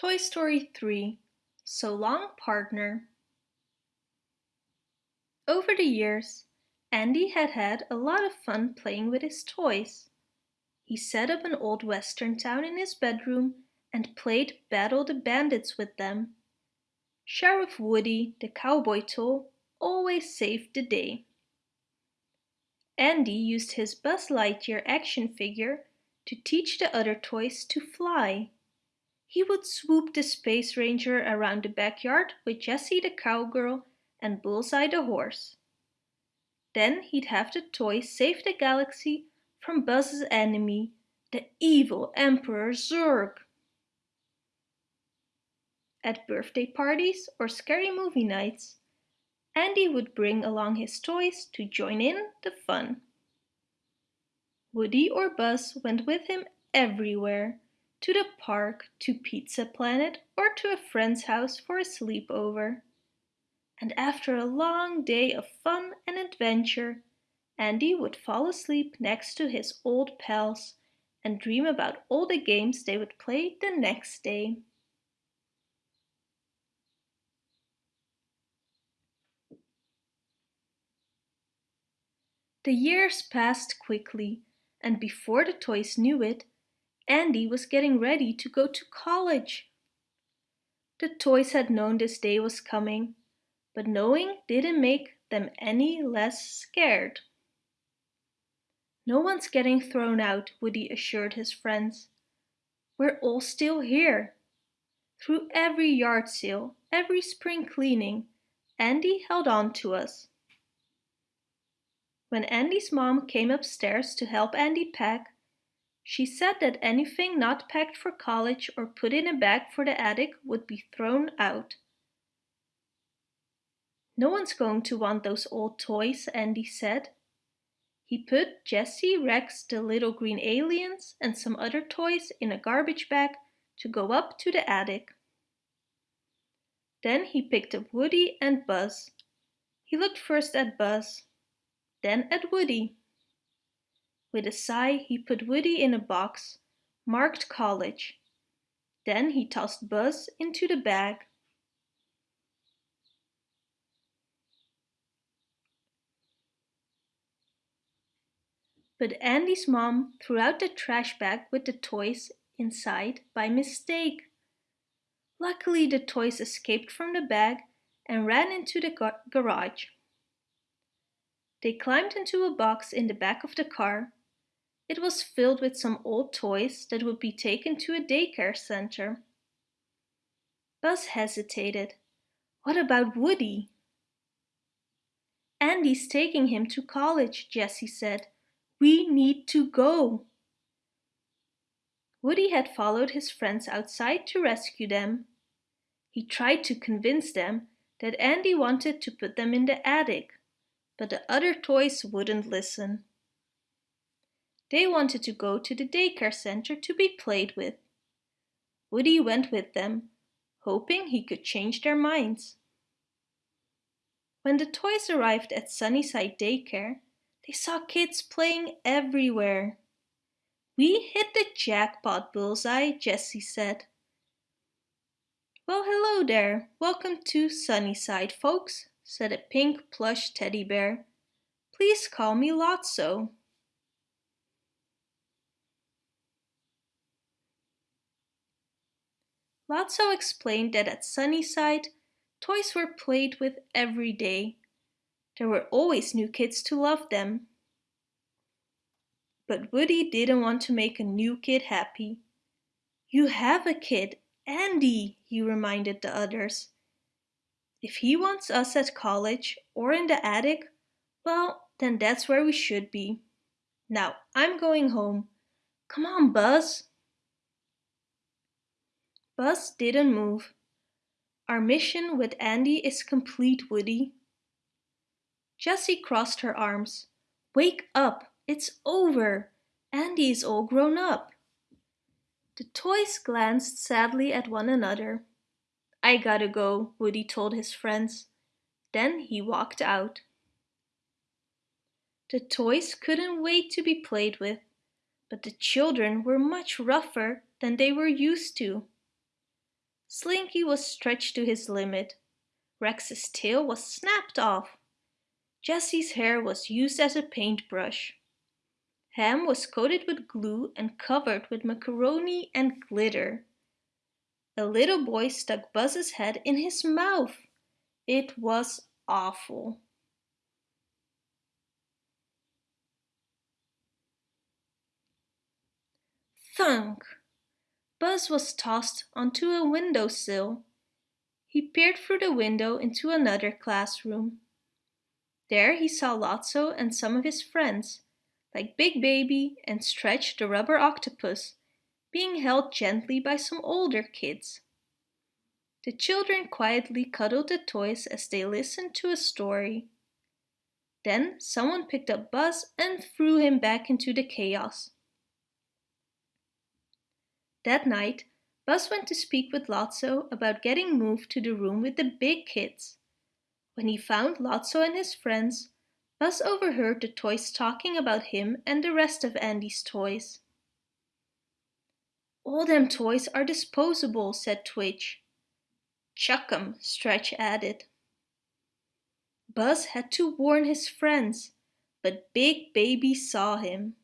Toy Story 3 So Long Partner Over the years, Andy had had a lot of fun playing with his toys. He set up an old western town in his bedroom and played Battle the Bandits with them. Sheriff Woody, the cowboy tool, always saved the day. Andy used his Buzz Lightyear action figure to teach the other toys to fly. He would swoop the Space Ranger around the backyard with Jessie the cowgirl and Bullseye the horse. Then he'd have the toy save the galaxy from Buzz's enemy, the evil Emperor Zurg. At birthday parties or scary movie nights, Andy would bring along his toys to join in the fun. Woody or Buzz went with him everywhere to the park, to Pizza Planet or to a friend's house for a sleepover. And after a long day of fun and adventure, Andy would fall asleep next to his old pals and dream about all the games they would play the next day. The years passed quickly, and before the toys knew it, Andy was getting ready to go to college. The toys had known this day was coming, but knowing didn't make them any less scared. No one's getting thrown out, Woody assured his friends. We're all still here. Through every yard sale, every spring cleaning, Andy held on to us. When Andy's mom came upstairs to help Andy pack, she said that anything not packed for college or put in a bag for the attic would be thrown out. No one's going to want those old toys, Andy said. He put Jessie, Rex, the little green aliens and some other toys in a garbage bag to go up to the attic. Then he picked up Woody and Buzz. He looked first at Buzz, then at Woody. With a sigh, he put Woody in a box, marked college. Then he tossed Buzz into the bag. But Andy's mom threw out the trash bag with the toys inside by mistake. Luckily, the toys escaped from the bag and ran into the gar garage. They climbed into a box in the back of the car it was filled with some old toys that would be taken to a daycare center. Buzz hesitated. What about Woody? Andy's taking him to college, Jessie said. We need to go. Woody had followed his friends outside to rescue them. He tried to convince them that Andy wanted to put them in the attic, but the other toys wouldn't listen. They wanted to go to the daycare center to be played with. Woody went with them, hoping he could change their minds. When the toys arrived at Sunnyside Daycare, they saw kids playing everywhere. We hit the jackpot, Bullseye, Jessie said. Well, hello there. Welcome to Sunnyside, folks, said a pink plush teddy bear. Please call me Lotso. Lotso explained that at Sunnyside, toys were played with every day. There were always new kids to love them. But Woody didn't want to make a new kid happy. You have a kid, Andy, he reminded the others. If he wants us at college or in the attic, well, then that's where we should be. Now, I'm going home. Come on, Buzz. Buzz didn't move. Our mission with Andy is complete, Woody. Jessie crossed her arms. Wake up, it's over. Andy is all grown up. The toys glanced sadly at one another. I gotta go, Woody told his friends. Then he walked out. The toys couldn't wait to be played with, but the children were much rougher than they were used to. Slinky was stretched to his limit. Rex's tail was snapped off. Jessie's hair was used as a paintbrush. Ham was coated with glue and covered with macaroni and glitter. A little boy stuck Buzz's head in his mouth. It was awful. Thunk! Buzz was tossed onto a windowsill. He peered through the window into another classroom. There he saw Lotso and some of his friends, like Big Baby and Stretch the rubber octopus, being held gently by some older kids. The children quietly cuddled the toys as they listened to a story. Then someone picked up Buzz and threw him back into the chaos. That night, Buzz went to speak with Lotso about getting moved to the room with the big kids. When he found Lotso and his friends, Buzz overheard the toys talking about him and the rest of Andy's toys. All them toys are disposable, said Twitch. Chuck 'em, Stretch added. Buzz had to warn his friends, but Big Baby saw him.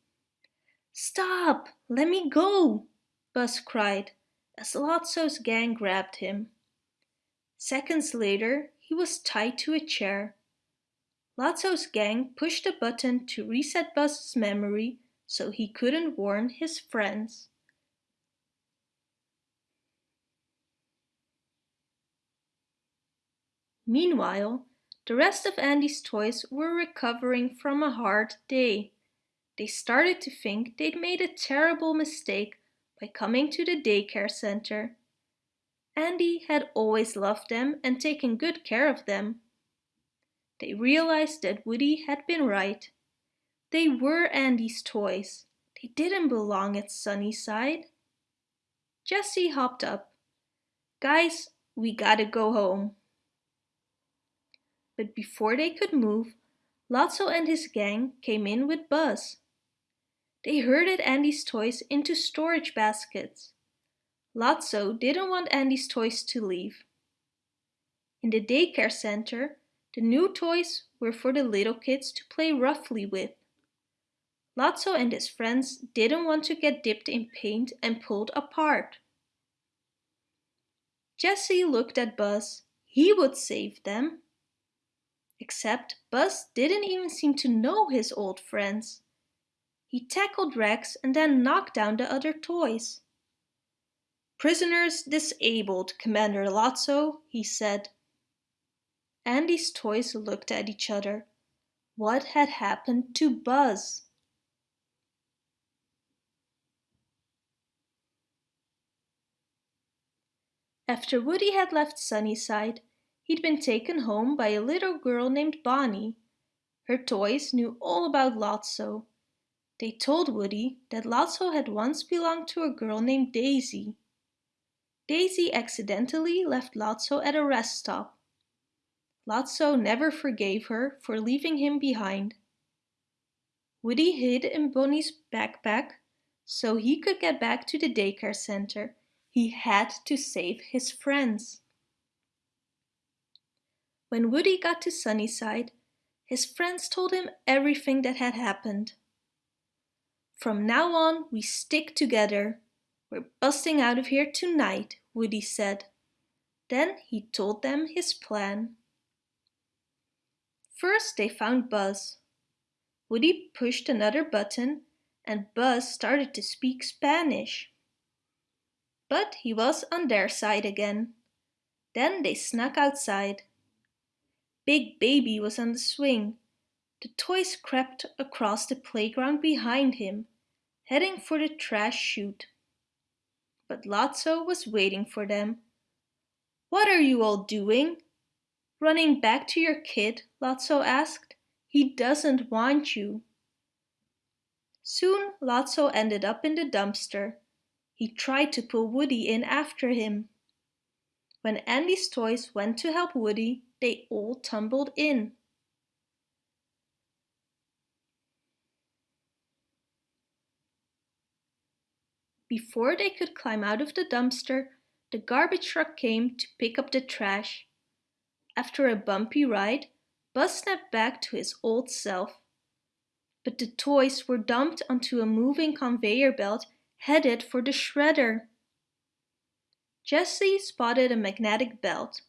Stop! Let me go! Buzz cried as Lotso's gang grabbed him. Seconds later, he was tied to a chair. Lotso's gang pushed a button to reset Buzz's memory so he couldn't warn his friends. Meanwhile, the rest of Andy's toys were recovering from a hard day. They started to think they'd made a terrible mistake by coming to the daycare center. Andy had always loved them and taken good care of them. They realized that Woody had been right. They were Andy's toys. They didn't belong at Sunnyside. Jessie hopped up. Guys, we gotta go home. But before they could move, Lotso and his gang came in with Buzz. They herded Andy's toys into storage baskets. Lotso didn't want Andy's toys to leave. In the daycare center, the new toys were for the little kids to play roughly with. Lotso and his friends didn't want to get dipped in paint and pulled apart. Jessie looked at Buzz. He would save them. Except Buzz didn't even seem to know his old friends. He tackled Rex and then knocked down the other toys. Prisoners disabled, Commander Lotso, he said. Andy's toys looked at each other. What had happened to Buzz? After Woody had left Sunnyside, he'd been taken home by a little girl named Bonnie. Her toys knew all about Lotso. They told Woody that Lotso had once belonged to a girl named Daisy. Daisy accidentally left Lotso at a rest stop. Lotso never forgave her for leaving him behind. Woody hid in Bonnie's backpack so he could get back to the daycare center. He had to save his friends. When Woody got to Sunnyside, his friends told him everything that had happened. From now on, we stick together, we're busting out of here tonight, Woody said. Then he told them his plan. First they found Buzz. Woody pushed another button and Buzz started to speak Spanish. But he was on their side again. Then they snuck outside. Big Baby was on the swing. The toys crept across the playground behind him, heading for the trash chute but Lotso was waiting for them. What are you all doing? Running back to your kid? Lotso asked. He doesn't want you. Soon Lotso ended up in the dumpster. He tried to pull Woody in after him. When Andy's toys went to help Woody, they all tumbled in. Before they could climb out of the dumpster, the garbage truck came to pick up the trash. After a bumpy ride, Buzz snapped back to his old self. But the toys were dumped onto a moving conveyor belt headed for the shredder. Jessie spotted a magnetic belt.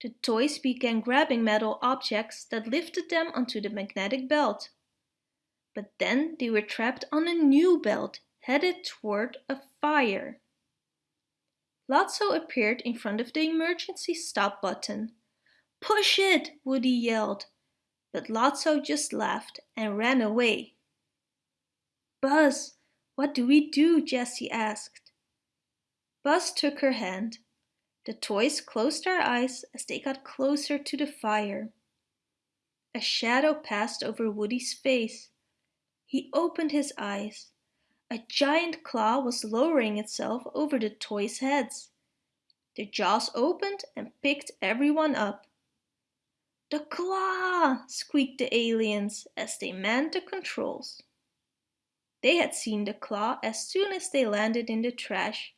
The toys began grabbing metal objects that lifted them onto the magnetic belt. But then they were trapped on a new belt headed toward a fire. Lotso appeared in front of the emergency stop button. Push it, Woody yelled, but Lotso just laughed and ran away. Buzz, what do we do? Jessie asked. Buzz took her hand. The toys closed their eyes as they got closer to the fire. A shadow passed over Woody's face. He opened his eyes. A giant claw was lowering itself over the toys' heads. The jaws opened and picked everyone up. The claw! squeaked the aliens as they manned the controls. They had seen the claw as soon as they landed in the trash.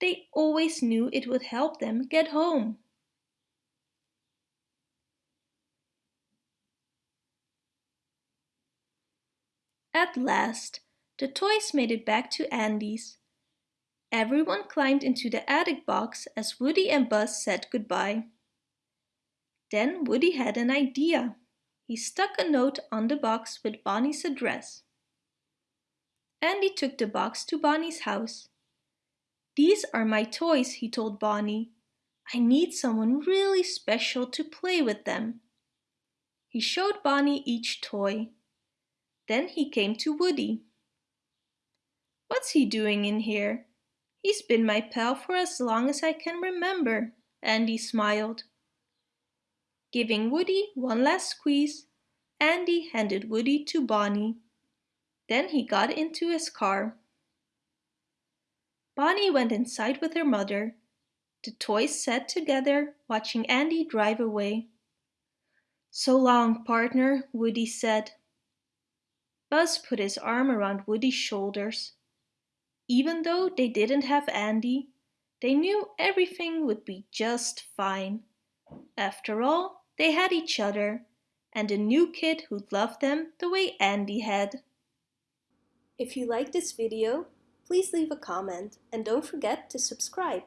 They always knew it would help them get home. At last, the toys made it back to Andy's. Everyone climbed into the attic box as Woody and Buzz said goodbye. Then Woody had an idea. He stuck a note on the box with Bonnie's address. Andy took the box to Bonnie's house. These are my toys, he told Bonnie. I need someone really special to play with them. He showed Bonnie each toy. Then he came to Woody. What's he doing in here? He's been my pal for as long as I can remember, Andy smiled. Giving Woody one last squeeze, Andy handed Woody to Bonnie. Then he got into his car. Bonnie went inside with her mother. The toys sat together, watching Andy drive away. So long, partner, Woody said. Buzz put his arm around Woody's shoulders. Even though they didn't have Andy, they knew everything would be just fine. After all, they had each other and a new kid who'd love them the way Andy had. If you like this video, please leave a comment and don't forget to subscribe.